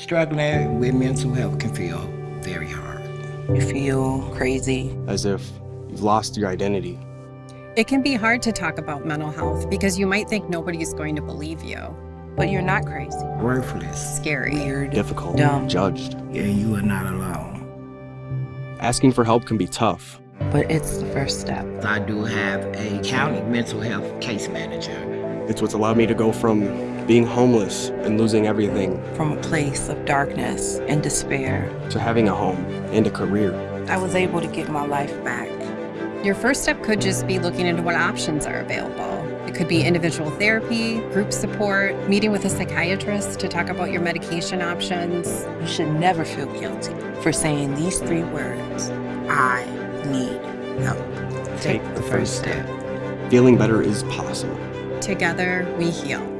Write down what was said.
Struggling with mental health can feel very hard. You feel crazy. As if you've lost your identity. It can be hard to talk about mental health because you might think nobody's going to believe you. But you're not crazy. Worthless. Scary. Weird. Difficult. Dumb. Judged. And you are not alone. Asking for help can be tough. But it's the first step. I do have a county mental health case manager. It's what's allowed me to go from being homeless and losing everything From a place of darkness and despair, to having a home and a career. I was able to get my life back. Your first step could just be looking into what options are available. It could be individual therapy, group support, meeting with a psychiatrist to talk about your medication options. You should never feel guilty for saying these three words I need help. Take the first step. Feeling better is possible. Together, we heal.